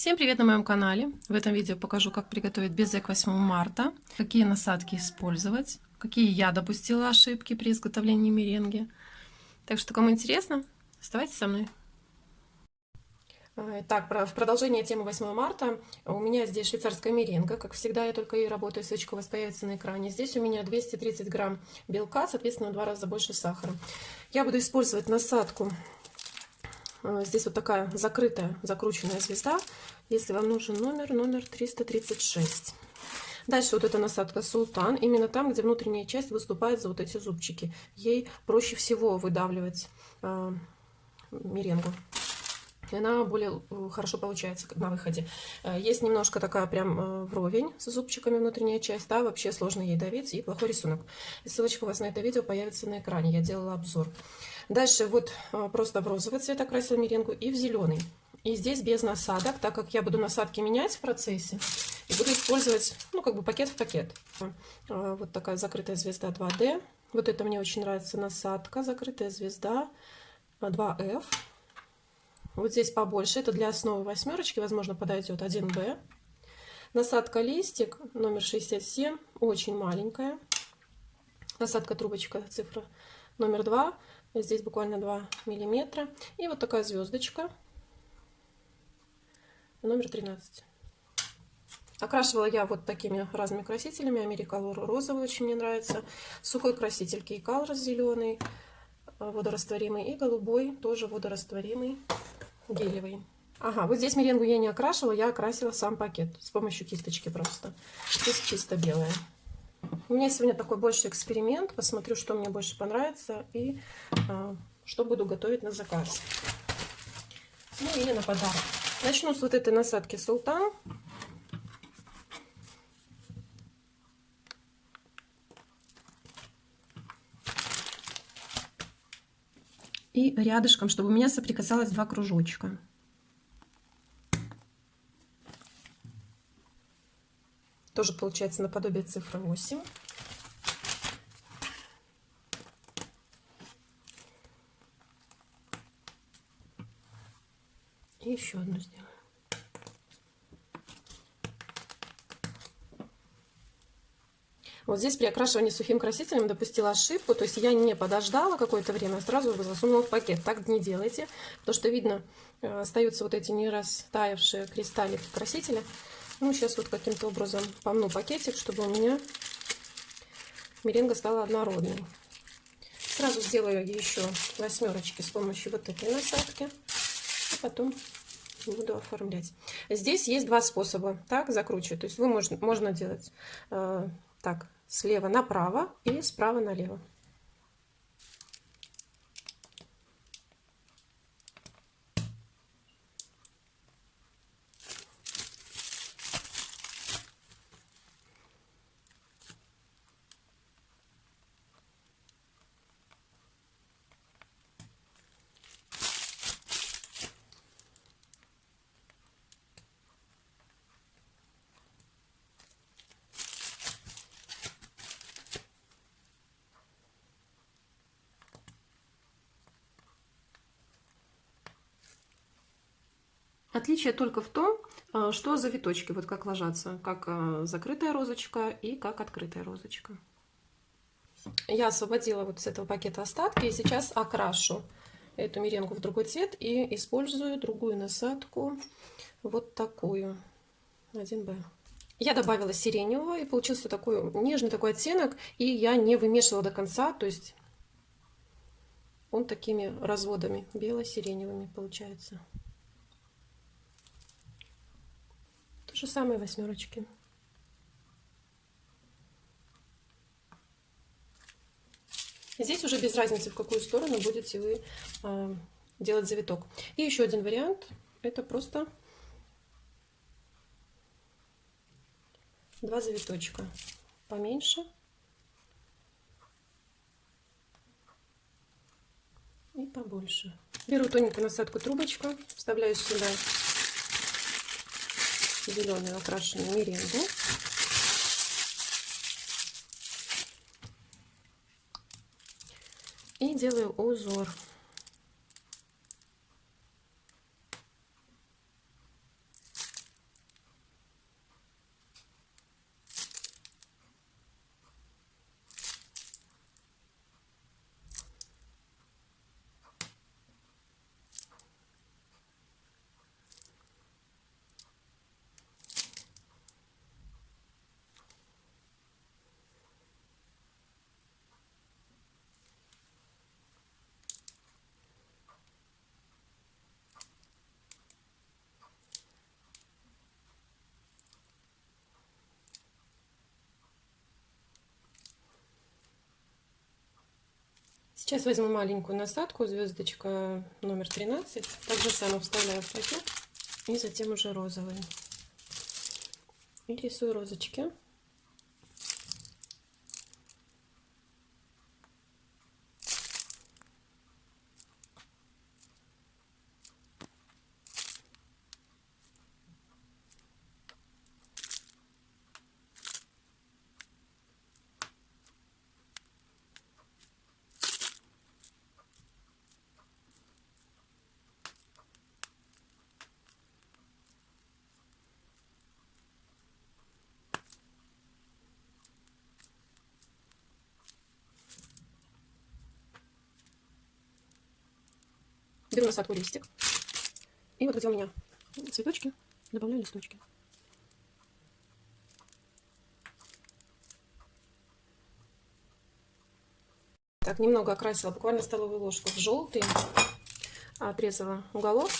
Всем привет на моем канале! В этом видео покажу, как приготовить безе к 8 марта, какие насадки использовать, какие я допустила ошибки при изготовлении меренги. Так что, кому интересно, оставайтесь со мной. Так, в продолжение темы 8 марта у меня здесь швейцарская меренга. Как всегда, я только и работаю, ссылочка у вас появится на экране. Здесь у меня 230 грамм белка, соответственно, в два раза больше сахара. Я буду использовать насадку а, здесь вот такая закрытая, закрученная звезда. Если вам нужен номер, номер 336. Дальше вот эта насадка Султан. Именно там, где внутренняя часть выступает за вот эти зубчики. Ей проще всего выдавливать э, меренгу. И она более э, хорошо получается на выходе. Э, есть немножко такая прям вровень с зубчиками внутренняя часть. Да, вообще сложно ей давить и плохой рисунок. Ссылочка у вас на это видео появится на экране. Я делала обзор. Дальше вот просто в розовый цвет окрасила меренгу и в зеленый. И здесь без насадок, так как я буду насадки менять в процессе. И буду использовать, ну, как бы пакет в пакет. Вот такая закрытая звезда 2D. Вот это мне очень нравится насадка, закрытая звезда 2F. Вот здесь побольше, это для основы восьмерочки, возможно, подойдет 1B. Насадка листик номер 67, очень маленькая. Насадка трубочка, цифра номер 2. Здесь буквально 2 миллиметра. И вот такая звездочка. Номер 13. Окрашивала я вот такими разными красителями. Америкалор розовый очень мне нравится. Сухой краситель Кейкалор зеленый, водорастворимый. И голубой, тоже водорастворимый, гелевый. Ага, вот здесь меренгу я не окрашивала, я окрасила сам пакет с помощью кисточки просто. Здесь чисто белая. У меня сегодня такой больше эксперимент. Посмотрю, что мне больше понравится и а, что буду готовить на заказ. Ну или на подарок. Начну с вот этой насадки Султан. И рядышком, чтобы у меня соприкасалось два кружочка. Тоже получается наподобие цифры 8. И еще одну сделаю. Вот здесь при окрашивании сухим красителем допустила ошибку, то есть я не подождала какое-то время, а сразу засунула в пакет. Так не делайте, потому что видно, э, остаются вот эти не растаявшие кристаллики красителя. Ну, сейчас вот каким-то образом помну пакетик, чтобы у меня меренга стала однородной. Сразу сделаю еще восьмерочки с помощью вот этой насадки. И потом буду оформлять. Здесь есть два способа. Так, закручивать. То есть вы можно, можно делать э, так, слева направо и справа налево. Отличие только в том, э, что завиточки, вот как ложатся, как э, закрытая розочка и как открытая розочка. Я освободила вот с этого пакета остатки и сейчас окрашу эту меренгу в другой цвет и использую другую насадку, вот такую, 1Б. Я добавила сиреневого и получился такой нежный такой оттенок, и я не вымешивала до конца, то есть он такими разводами бело-сиреневыми получается. Же самое восьмерочки. Здесь уже без разницы, в какую сторону будете вы э, делать завиток. И еще один вариант. Это просто два завиточка поменьше. И побольше. Беру тоненькую насадку трубочку, вставляю сюда зеленую окрашенную меренгу. И делаю узор. Сейчас возьму маленькую насадку, звездочка номер 13. Так же самое вставляю в пакет. И затем уже розовый. И рисую розочки. Беру насадку листик. И вот где у меня цветочки, добавляю листочки. Так, немного окрасила, буквально столовую ложку в желтый. Отрезала уголок.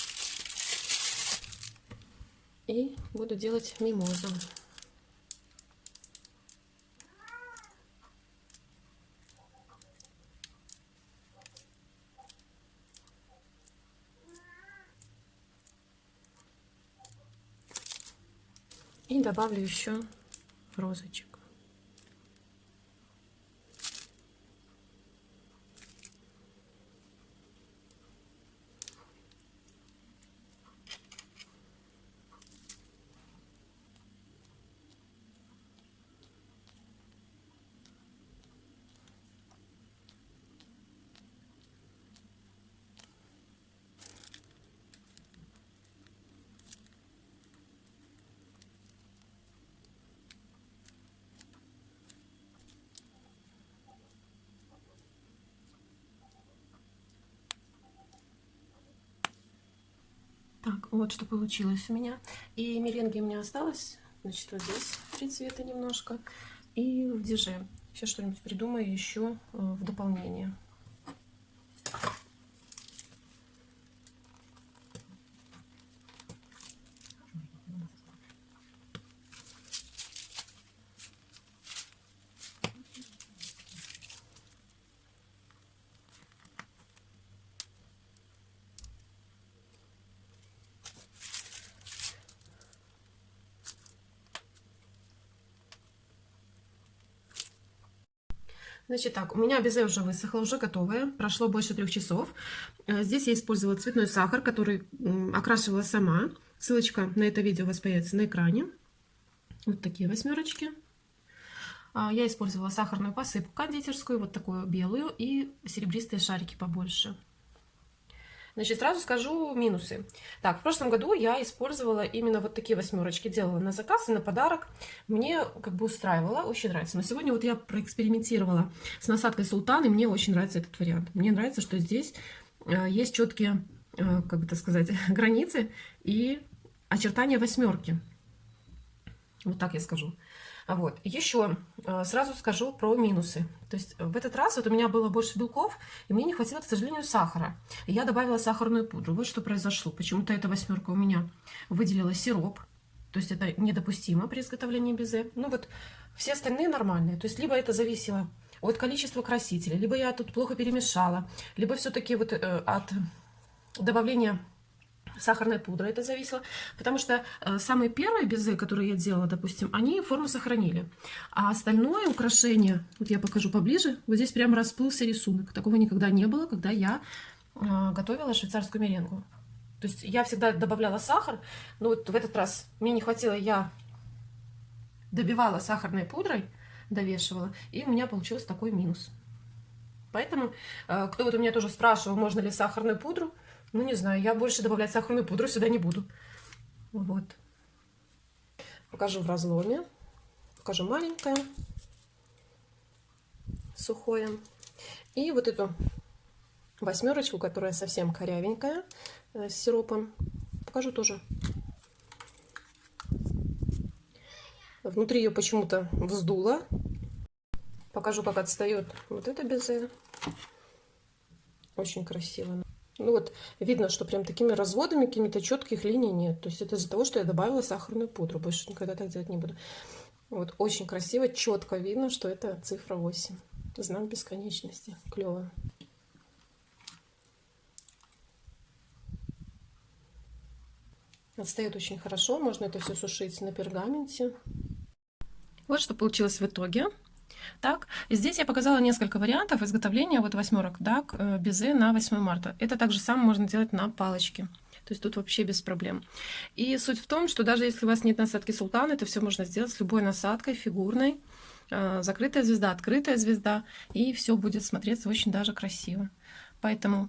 И буду делать мимозу. Добавлю еще розочек. Так, вот что получилось у меня. И меренги у меня осталось. Значит, вот здесь три цвета немножко. И в диже. Сейчас что-нибудь придумаю еще э, в дополнение. Значит так, у меня безе уже высохло, уже готовое. Прошло больше трех часов. Э, здесь я использовала цветной сахар, который окрашивала сама. Ссылочка на это видео у вас появится на экране. Вот такие восьмерочки. А, я использовала сахарную посыпку кондитерскую, вот такую белую, и серебристые шарики побольше. Значит, сразу скажу минусы. Так, в прошлом году я использовала именно вот такие восьмерочки, делала на заказ и на подарок. Мне как бы устраивало, очень нравится. Но сегодня вот я проэкспериментировала с насадкой султан, и мне очень нравится этот вариант. Мне нравится, что здесь э, есть четкие, э, как бы так сказать, границы и очертания восьмерки. Вот так я скажу. Вот. Еще э, сразу скажу про минусы. То есть в этот раз вот у меня было больше белков, и мне не хватило, к сожалению, сахара. я добавила сахарную пудру. Вот что произошло. Почему-то эта восьмерка у меня выделила сироп. То есть это недопустимо при изготовлении безе. Ну вот все остальные нормальные. То есть либо это зависело от количества красителя, либо я тут плохо перемешала, либо все-таки вот э, от добавления сахарной пудры это зависело, потому что э, самые первые безы, которые я делала, допустим, они форму сохранили, а остальное украшение, вот я покажу поближе, вот здесь прям расплылся рисунок, такого никогда не было, когда я э, готовила швейцарскую меренгу. То есть я всегда добавляла сахар, но вот в этот раз мне не хватило, я добивала сахарной пудрой, довешивала, и у меня получился такой минус. Поэтому, э, кто вот у меня тоже спрашивал, можно ли сахарную пудру, ну, не знаю, я больше добавлять сахарную пудру сюда не буду. Вот. Покажу в разломе. Покажу маленькое, сухое. И вот эту восьмерочку, которая совсем корявенькая, э, с сиропом, покажу тоже. Внутри ее почему-то вздуло. Покажу, как отстает вот это безе. Очень красиво. Ну вот видно, что прям такими разводами какими-то четких линий нет. То есть это из-за того, что я добавила сахарную пудру. Больше никогда так делать не буду. Вот очень красиво, четко видно, что это цифра 8. Знак бесконечности. Клево. Отстает очень хорошо. Можно это все сушить на пергаменте. Вот что получилось в итоге. Так, здесь я показала несколько вариантов изготовления вот восьмерок дак э, безе на 8 марта. Это также самое можно делать на палочке. То есть тут вообще без проблем. И суть в том, что даже если у вас нет насадки султана, это все можно сделать с любой насадкой, фигурной. Э, закрытая звезда, открытая звезда. И все будет смотреться очень даже красиво. Поэтому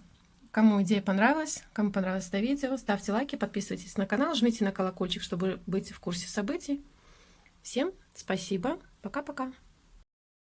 Кому идея понравилась, кому понравилось это видео, ставьте лайки, подписывайтесь на канал, жмите на колокольчик, чтобы быть в курсе событий. Всем спасибо, пока-пока.